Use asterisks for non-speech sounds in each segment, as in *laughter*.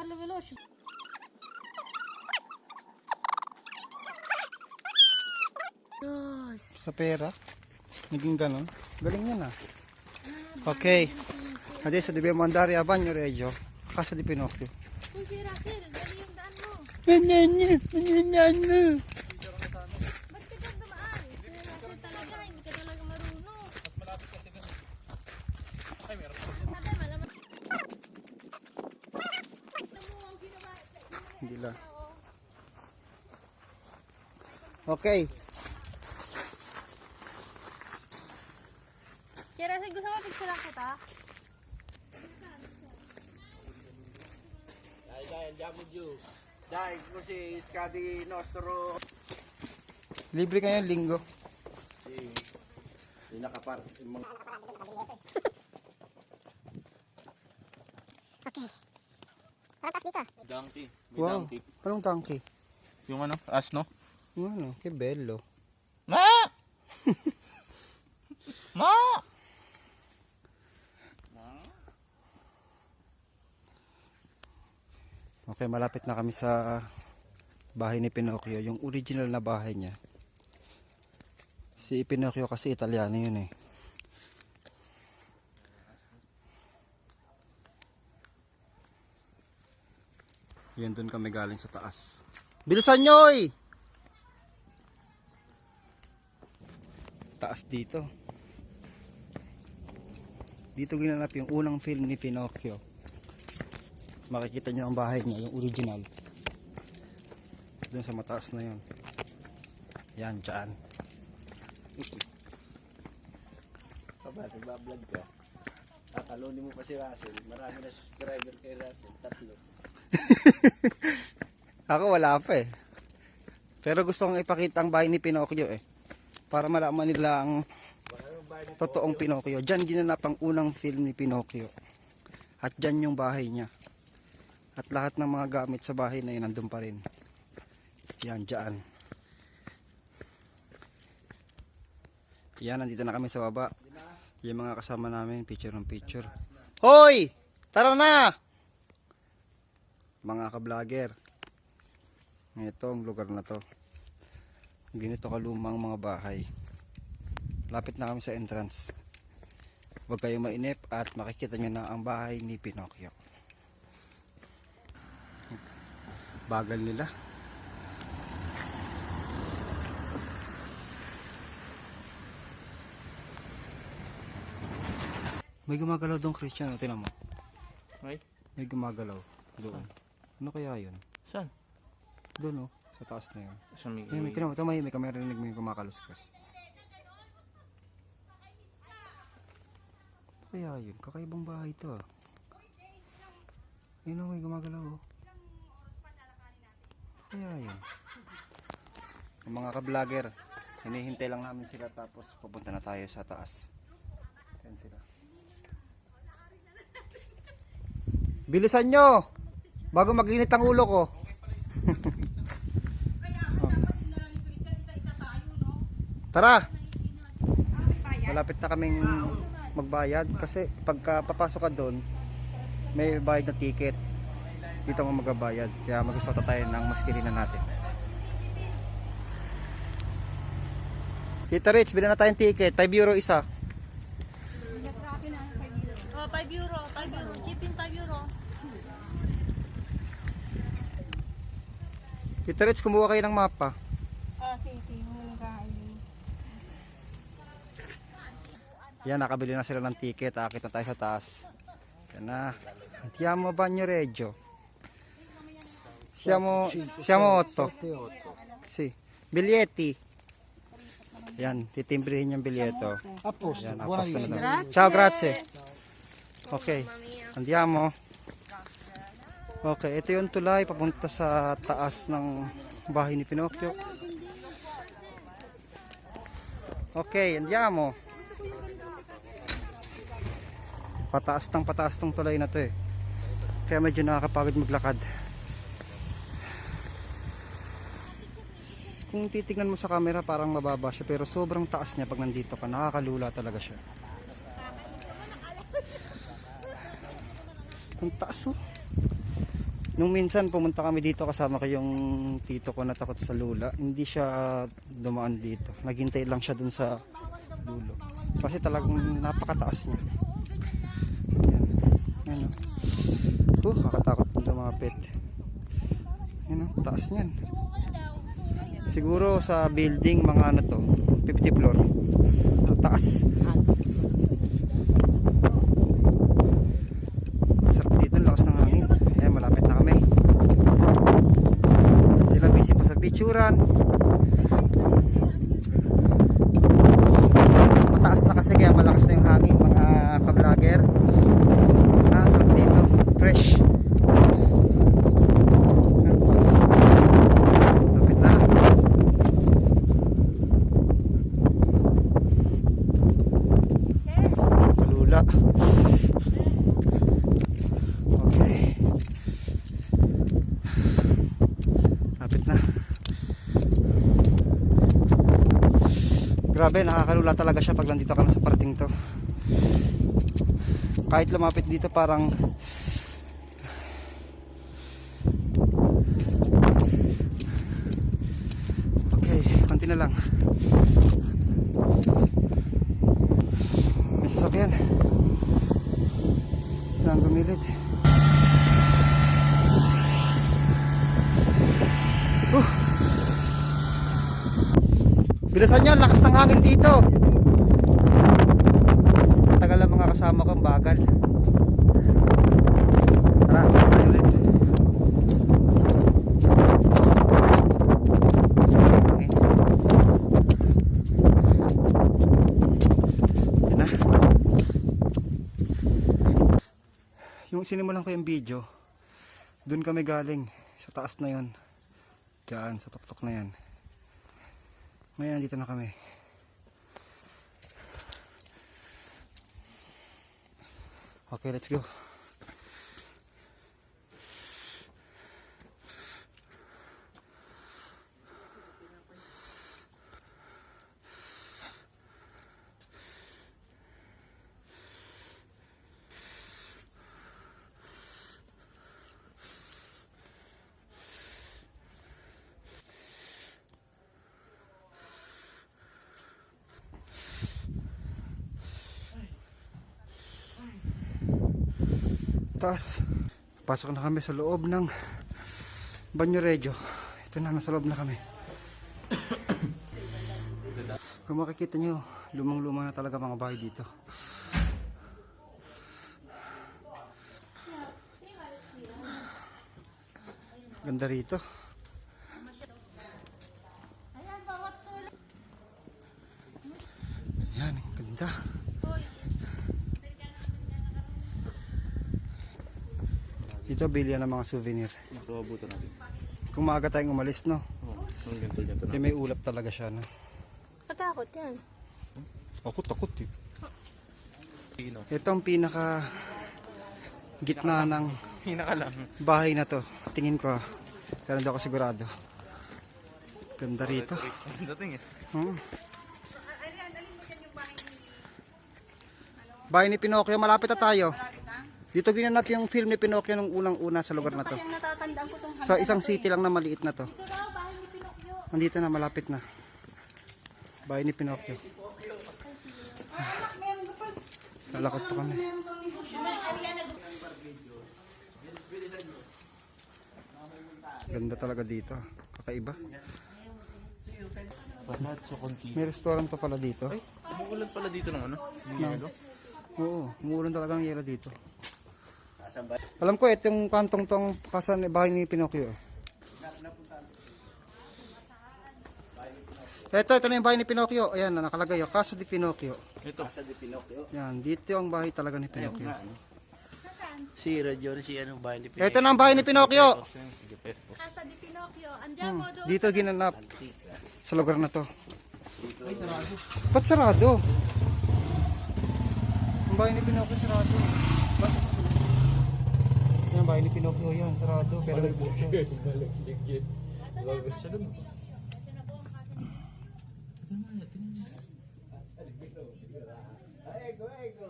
farlo veloce. Dos. Sa pera. Naging ganon. Galing yan ah. Okay. Adesso dobbiamo andare a Bagno Reggio. A casa di Pinocchio. Uy, si Russell, dali yung daan mo. Okay. Kaya Russell, gusto mo picture kita? Dai, dai, andiamo giù. Dai, così scadi il nostro... Libre kayo linggo. Yung nakapart... yung mga- *laughs* Donkey. May Wow. donkey. Anong donkey? Yung ano, asno. Ano, kay Bello. Ma! *laughs* Ma! Okay, malapit na kami sa bahay ni Pinocchio. Yung original na bahay niya. Si Pinocchio kasi Italiano yun eh. Yun doon kami galing sa taas. Bilisan nyo oy! Taas dito. Dito ginanap yung unang film ni Pinocchio makikita nyo ang bahay niya, yung original. Doon sa mataas na yun. Yan, dyan. Papa, nagbablog ka. Tatalunin mo pa si Russell. Marami na subscriber kay Russell. Tatlo. *laughs* Ako wala pa eh. Pero gusto kong ipakita ang bahay ni Pinocchio eh. Para malaman nila ang totoong Pinocchio. Diyan ginanap ang unang film ni Pinocchio. At dyan yung bahay niya. At lahat ng mga gamit sa bahay na yun nandun pa rin. Yan, dyan. Yan, nandito na kami sa baba. Yung mga kasama namin, picture ng picture. Hoy! Tara na! Mga ka-vlogger. Ito ang lugar na to. Ganito kalumang mga bahay. Lapit na kami sa entrance. Huwag kayong mainip at makikita nyo na ang bahay ni Pinocchio. Bagal nila. May gumagalaw doon, Christian. Tinan mo. May? May gumagalaw doon. Ano kaya yun? Saan? Doon, oh. Sa taas na yun. Sa may... Ay, may mo. Tama, may kamera rinig mo yung kumakaluskas. Kaya yun? Kakaibang bahay to ah. Ayun oh, may gumagalaw oh. Kaya yun? Ang mga ka-vlogger, hinihintay lang namin sila tapos pupunta na tayo sa taas. Ayan sila. Bilisan nyo! Bago mag-init ang ulo ko. Tara! Malapit na kaming magbayad kasi pagka papasok ka doon, may bayad na ticket. Dito mo magbabayad. Kaya magusto tayo ng maskirina natin. Tita Rich, bilhan na tayong ticket. 5 euro isa. Oh, 5 euro, 5 euro. Keep in 5 euro. Tita Rich, kumuha kayo ng mapa. Ah, si, si. Huling kain. Yan, nakabili na sila ng ticket. Akit na tayo sa taas. Yan na. Andiamo a Bagno Reggio. Siamo, siamo otto. Sì. Biglietti. Yan, titimbrihin yung bilyeto. A posto. Yan, aposto na daw. Ciao, grazie. Okay, andiamo. Okay, ito yung tulay papunta sa taas ng bahay ni Pinocchio. Okay, andiamo. Pataas tang pataas tong tulay na to eh. Kaya medyo nakakapagod maglakad. Kung titingnan mo sa camera parang mababa siya pero sobrang taas niya pag nandito ka. Nakakalula talaga siya. Ang taas oh. Nung minsan pumunta kami dito kasama ko yung tito ko na takot sa lula. Hindi siya dumaan dito. Naghintay lang siya dun sa dulo. Kasi talagang napakataas niya. Yan. Yan. oh. Kakatakot din lumapit. Yan oh, taas niyan. Siguro sa building mga ano to, 50 floor. Taas. Sarap dito, ang lakas ng hangin. Ayan, malapit na kami. Sila busy pa sa picturan. Mataas na kasi kaya malakas na yung hangin mga ka-vlogger. Ah, sarap dito. Fresh. Ayan, taas. Malapit na. Kalula. Okay. Lapit na. Nakakalula talaga siya pag nandito ka na sa parating to. Kahit lumapit dito parang Okay, konti na lang. May sasakyan. Saan gumilid? Uh. Bilisan nyo, lakas ng hangin dito. Matagal ang mga kasama ko, ang bagal. Tara, tayo ulit. Na. Yung sinimulan ko yung video, dun kami galing, sa taas na yon. Diyan, sa tuktok na yan. Ngayon, nandito na kami. Okay, let's go. Taas. Pasok na kami sa loob ng Banyo Regio. Ito na, nasa loob na kami. Kung makikita nyo, lumang-luma na talaga mga bahay dito. Ganda rito. Yan, ganda. Dito, bilya ng mga souvenir. Ito, abutan natin. Kung maaga tayong umalis, no? Oo, ang ganito, ganito na. Eh, may ulap talaga siya, no? Katakot yan. Ako takot eh. Pino. Ito ang pinaka gitna ng Pinaka lang. bahay na to. Tingin ko. Pero hindi ako sigurado. Ganda rito. Ang dating eh. Hmm. Bahay ni Pinocchio, malapit na tayo. Dito ginanap yung film ni Pinocchio nung unang-una sa lugar na to. Yung natatandaan ko tong Sa isang city lang na maliit na to. Nandito na, malapit na. Bahay ni Pinocchio. Lalakot pa kami. Ganda talaga dito. Kakaiba. Palazzo Conti. May restaurant pa pala dito. Ay, umuulan pala dito ng ano? Yelo. Oo, umuulan talaga ng yelo dito. Alam ko, itong kantong tong kasan bahay ni Pinocchio. Ito, ito na yung bahay ni Pinocchio. Ayan, na nakalagay. oh, Casa di Pinocchio. Ito. Asa di Pinocchio? Yan, dito ang bahay talaga ni Pinocchio. Si Radyo si ano bahay ni Ito na ang bahay ni Pinocchio. Casa di Pinocchio. Andiamo doon. Dito ginanap sa lugar na to. Ba't sarado? Ang bahay ni Pinocchio sarado. Bakit? Bahay ni Pinocchio yan, sarado. Pero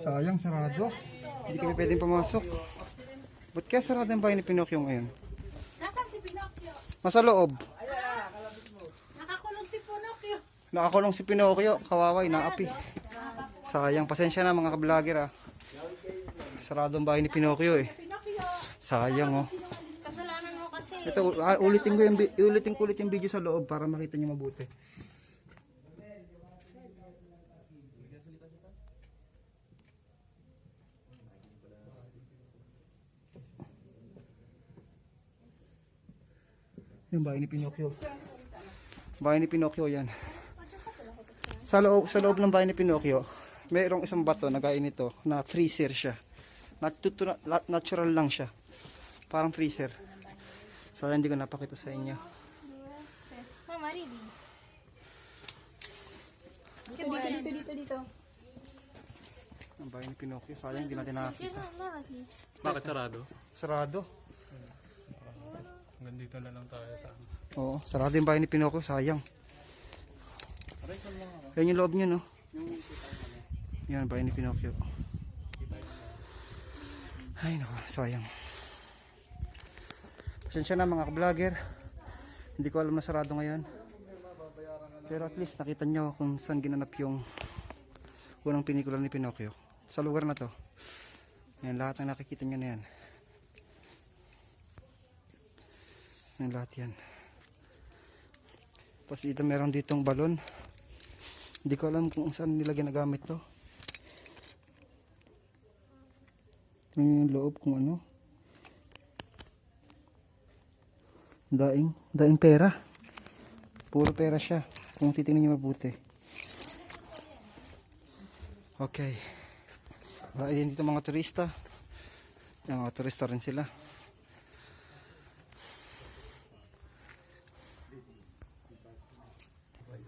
Sayang, sarado. Hindi kami pwedeng pumasok. Ba't kaya sarado ang bahay ni Pinocchio ngayon? Nasa loob. Nakakulong si Pinocchio. Nakakulong si Pinocchio. Kawaway, naapi. Sayang. Pasensya na mga ka-vlogger ah. Sarado ang bahay ni Pinocchio eh. Sayang oh. Kasalanan mo kasi. Ito, ah, ulitin ko yung, ulitin ko ulit yung video sa loob para makita niyo mabuti. Yung bahay ni Pinocchio. Bahay ni Pinocchio yan. Sa loob, sa loob ng bahay ni Pinocchio, mayroong isang bato na gaya nito na freezer siya. Natutu- na- natural lang siya. Parang freezer. So, hindi ko napakita sa inyo. Mama, Ridi. Dito, dito, dito, dito, dito. Ang bahay ni Pinocchio. Sayang, hindi natin nakakita. Bakit sarado? Sarado. Hanggang dito na lang tayo sa... Oo, sarado yung bahay ni Pinocchio. Sayang. Yan yung loob niya, no? Yan, bahay ni Pinocchio. Ay, naku, sayang. Pasensya na mga vlogger Hindi ko alam na sarado ngayon. Pero at least nakita nyo kung saan ginanap yung unang pinikula ni Pinocchio. Sa lugar na to. Yan, lahat ng nakikita nyo na yan. Yan lahat yan. Tapos dito meron ditong balon. Hindi ko alam kung saan nila ginagamit to. Yung loob kung ano. Daing, daing pera. Puro pera siya. Kung titingnan niyo mabuti. Okay. Wala din dito mga turista. Yung mga turista rin sila.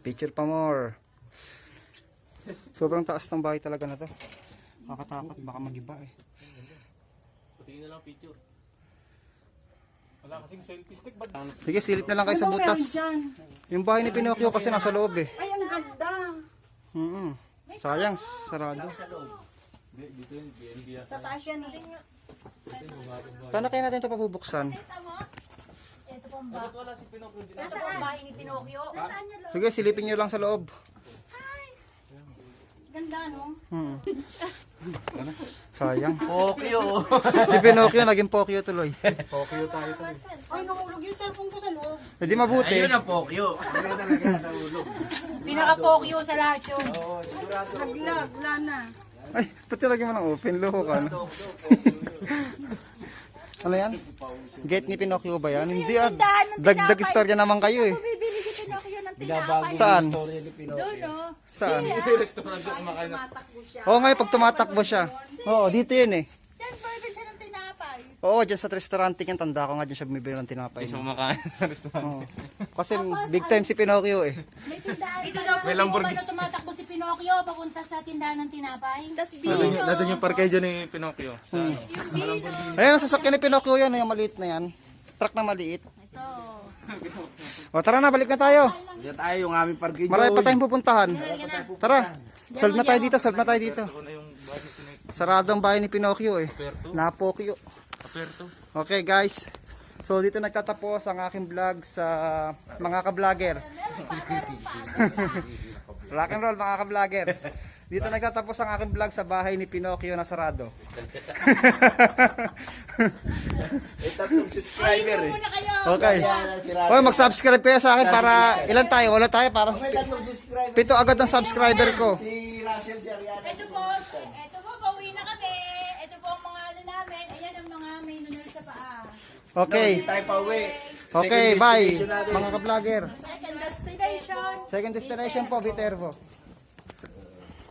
Picture pa more. Sobrang taas ng bahay talaga na to. Nakakatakot, baka magiba eh. Patingin na lang picture. Wala kasing selfie stick. Sige, silip na lang kayo sa butas. Yung bahay ni Pinocchio kasi nasa loob eh. Ay, ang ganda. Mm Sayang, sarado. Sa taas yan eh. Paano kaya natin ito pabubuksan? Ito pong ba? Ito pong bahay ni Pinocchio. Sige, silipin nyo lang sa loob. Ganda, no? Hmm. *laughs* Sayang. Pokyo! Si Pinocchio naging Pokyo tuloy. Ay, nahulog yung cellphone ko sa loob. Hindi mabuti. ang Pokyo! Pinaka-Pokyo sa lahat yun. Oo, sigurado. Naglag, wala na. Ay, pati lagyan mo ng open. Loko ka na. ano yan? Gate ni Pinocchio ba yan? Hindi ah. Dagdag istorya naman kayo eh. Bibili si Pinocchio ng Binabago Saan? yung story ni Pinocchio. Doon, no? Saan? Restaurant doon kumakain. Tumatakbo siya. Oo nga, pag tumatakbo siya. Oo, dito yun eh. Yan, bibili siya ng tinapay. Oo, dyan sa restaurante yan. Tanda ko nga dyan siya bumibili ng tinapay. Hindi siya kumakain sa restaurant. Oo. Kasi big time si Pinocchio eh. May tindahan. Dito daw po May Lamborghini. paano tumatakbo si Pinocchio papunta sa tindahan ng tinapay. Tapos Nandun yung, nandun yung parkay dyan ni Pinocchio. Sa ano? Ayan, ang sasakyan ni Pinocchio yan. Yung maliit na yan. Truck na maliit. Ito. O tara na, balik na tayo. Diyan tayo yung aming parking. Marami pa tayong pupuntahan. Tara. Solve na tayo dito, solve na tayo dito. Sarado ang bahay ni Pinocchio eh. Napokyo. Aperto. Okay guys. So dito nagtatapos ang aking vlog sa mga ka-vlogger. *laughs* Rock and roll mga ka-vlogger. Dito nagtatapos ang aking vlog sa bahay ni Pinocchio na sarado. May tatlong subscriber eh. Okay. Si Russell. Oy, mag-subscribe kayo sa akin para ilan tayo? Wala tayo para subscriber. pito agad ng subscriber ko. Si Russell, si Ariana. Ito po, ito po, pauwi na kami. Ito po ang mga ano namin. Ayan ang mga may nunal sa paa. Okay. Tayo pa uwi. Okay, bye mga ka-vlogger. Second destination. Second destination po, Viterbo.